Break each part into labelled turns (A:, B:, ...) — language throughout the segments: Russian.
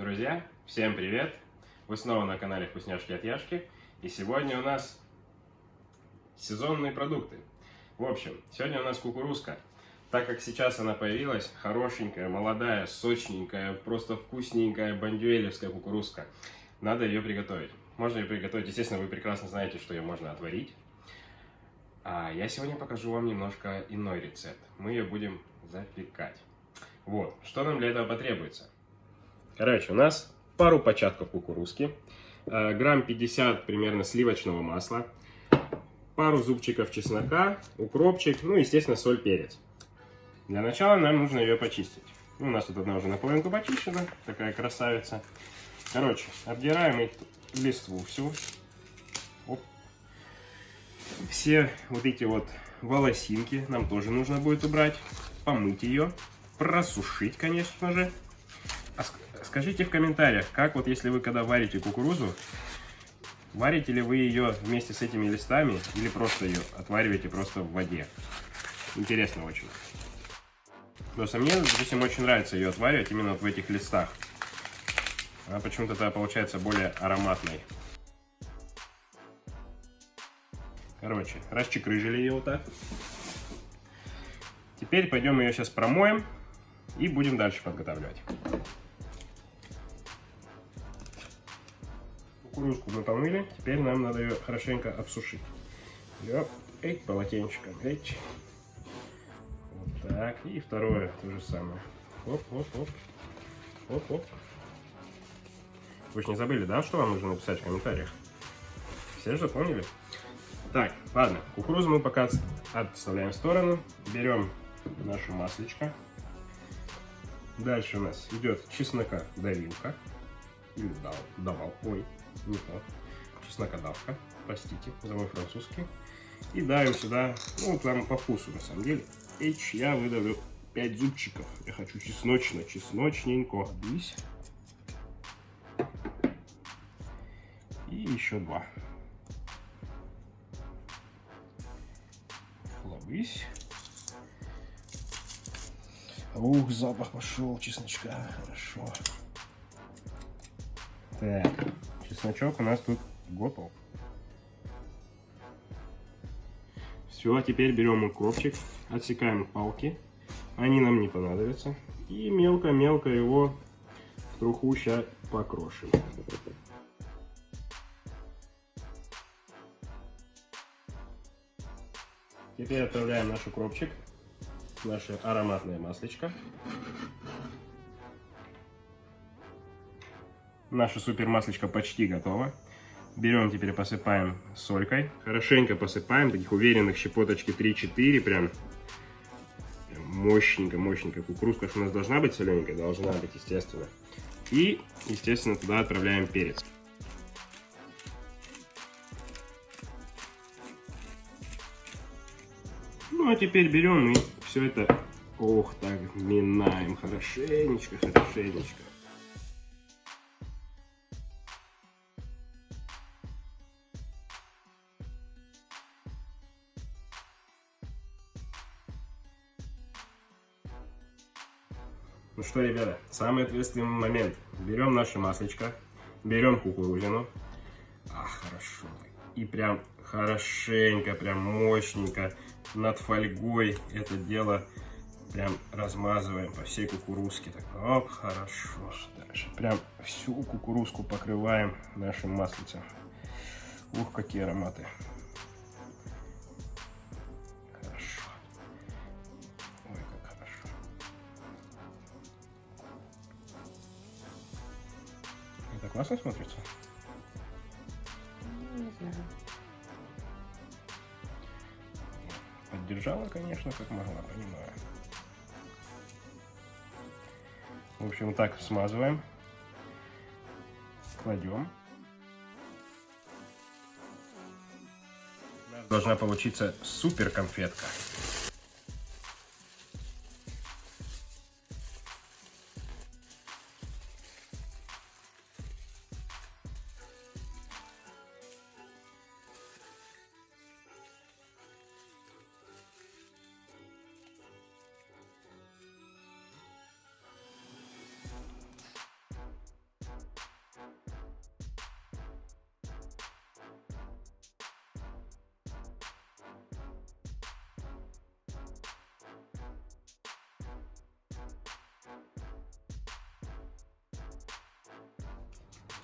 A: Друзья, всем привет! Вы снова на канале Вкусняшки от Яшки. И сегодня у нас сезонные продукты. В общем, сегодня у нас кукурузка. Так как сейчас она появилась, хорошенькая, молодая, сочненькая, просто вкусненькая бандюэлевская кукурузка. Надо ее приготовить. Можно ее приготовить, естественно, вы прекрасно знаете, что ее можно отварить. А я сегодня покажу вам немножко иной рецепт. Мы ее будем запекать. Вот, что нам для этого потребуется? Короче, у нас пару початков кукурузки, э, грамм 50 примерно сливочного масла, пару зубчиков чеснока, укропчик, ну, естественно, соль, перец. Для начала нам нужно ее почистить. Ну, у нас тут одна уже наполовинку почищена, такая красавица. Короче, обдираем листву всю. Оп. Все вот эти вот волосинки нам тоже нужно будет убрать, помыть ее, просушить, конечно же. Скажите в комментариях, как вот если вы когда варите кукурузу, варите ли вы ее вместе с этими листами или просто ее отвариваете просто в воде? Интересно очень. Просто мне, допустим, очень нравится ее отваривать именно вот в этих листах. Она почему-то тогда получается более ароматной. Короче, расчекрыжили ее вот так. Теперь пойдем ее сейчас промоем и будем дальше подготавливать. Кукурузку мы помыли, теперь нам надо ее хорошенько обсушить. Ее, эй, полотенчиком, эй. Вот так, и второе то же самое. Оп, оп, оп, оп, оп. Вы же не забыли, да, что вам нужно написать в комментариях? Все же запомнили? Так, ладно, кукурузу мы пока отставляем в сторону. Берем наше маслечко. Дальше у нас идет чеснока давилка. Дал, давал, ой, не то. Чеснокодавка, простите, за мой французский. И давим сюда, ну, там по вкусу, на самом деле. H я выдавлю 5 зубчиков. Я хочу чесночно, чесночненько. Здесь. И еще два. Хлобысь. Ух, запах пошел чесночка. Хорошо. Так, чесночок у нас тут готов. Все, а теперь берем укропчик, отсекаем палки. Они нам не понадобятся. И мелко-мелко его в труху сейчас покрошим. Теперь отправляем наш укропчик наше ароматное маслечко. Наше супер маслечко почти готово. Берем теперь посыпаем солькой. Хорошенько посыпаем, таких уверенных щепоточки 3-4, прям мощненько, мощненько. Кукурузка у нас должна быть солененькая, должна быть, естественно. И, естественно, туда отправляем перец. Ну, а теперь берем и все это, ох, так, минаем хорошенечко, хорошенечко. Ну что, ребята, самый ответственный момент. Берем наше маслечко, берем кукурузину. А, хорошо. И прям хорошенько, прям мощненько над фольгой это дело прям размазываем по всей кукурузке. Так, оп, хорошо. Дальше прям всю кукурузку покрываем нашим маслицем. Ух, какие ароматы. Классно смотрится?
B: Не знаю.
A: Поддержала, конечно, как могла, понимаю. В общем, так смазываем. Кладем. Должна получиться супер конфетка.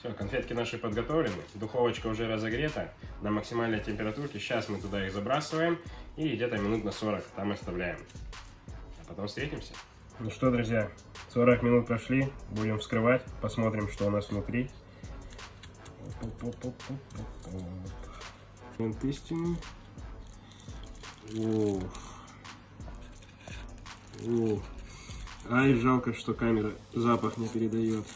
A: Все, конфетки наши подготовлены, духовочка уже разогрета на максимальной температурке. Сейчас мы туда их забрасываем и где-то минут на 40 там оставляем. А потом встретимся. Ну что, друзья, 40 минут прошли, будем вскрывать, посмотрим, что у нас внутри. Истины. О. О. Ай, жалко, что камера запах не передает.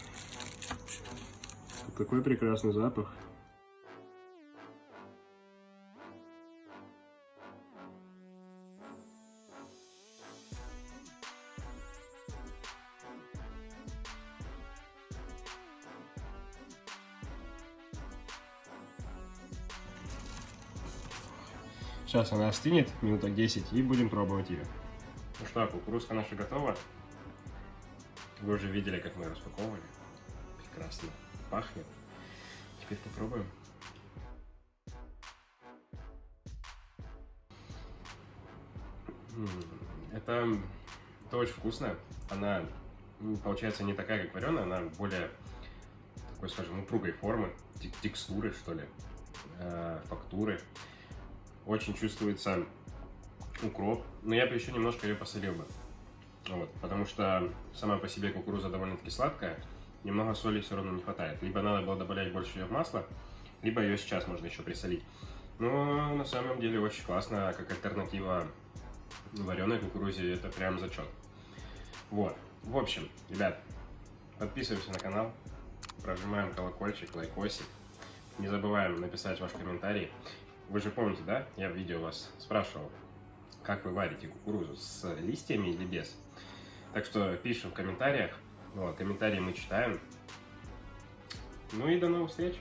A: Какой прекрасный запах. Сейчас она остынет, минуток 10, и будем пробовать ее. Ну что, кукурузка наша готова. Вы уже видели, как мы распаковывали. Прекрасно пахнет. Теперь попробуем. Это, это очень вкусно. Она получается не такая, как вареная, она более такой, скажем, упругой формы, текстуры, что ли, э, фактуры. Очень чувствуется укроп, но я бы еще немножко ее посолил бы. Вот, потому что сама по себе кукуруза довольно-таки сладкая, немного соли все равно не хватает. Либо надо было добавлять больше ее в масло, либо ее сейчас можно еще присолить. Но на самом деле очень классно, как альтернатива вареной кукурузе, это прям зачет. Вот, в общем, ребят, подписываемся на канал, прожимаем колокольчик, лайкосик. Не забываем написать ваш комментарий. Вы же помните, да? Я в видео вас спрашивал, как вы варите кукурузу, с листьями или без. Так что пишем в комментариях. Вот, комментарии мы читаем. Ну и до новых встреч!